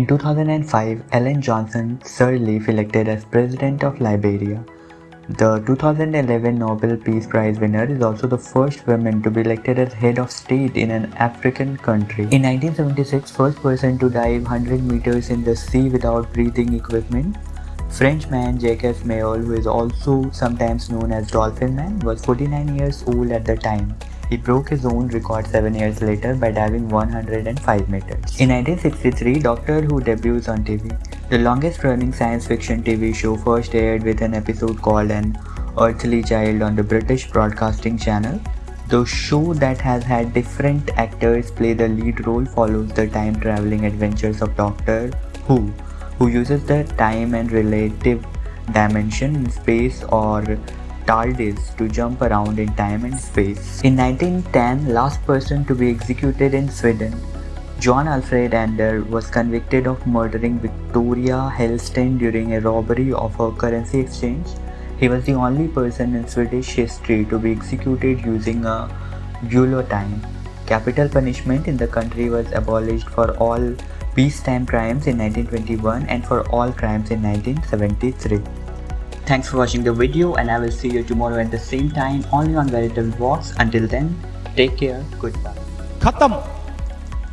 In 2005, Ellen Johnson Sirleaf elected as President of Liberia. The 2011 Nobel Peace Prize winner is also the first woman to be elected as head of state in an African country. In 1976, first person to dive 100 meters in the sea without breathing equipment. Frenchman Jacques Mayol, who is also sometimes known as Dolphin Man, was 49 years old at the time. He broke his own record 7 years later by diving 105 meters. In 1963, Doctor Who debuts on TV. The longest running science fiction TV show first aired with an episode called An Unearthly Child on the British Broadcasting Channel. The show that has had different actors play the lead role follows the time traveling adventures of Doctor Who, who uses the time and relative dimension in space or TARDIS to jump around in time and space. In 1910, last person to be executed in Sweden, John Alfred Ander was convicted of murdering Victoria Hellsten during a robbery of a currency exchange. He was the only person in Swedish history to be executed using a guillotine. Capital punishment in the country was abolished for all peacetime crimes in 1921 and for all crimes in 1973. Thanks for watching the video and I will see you tomorrow at the same time only on Veritable Vox. Until then, take care, goodbye. Khatam.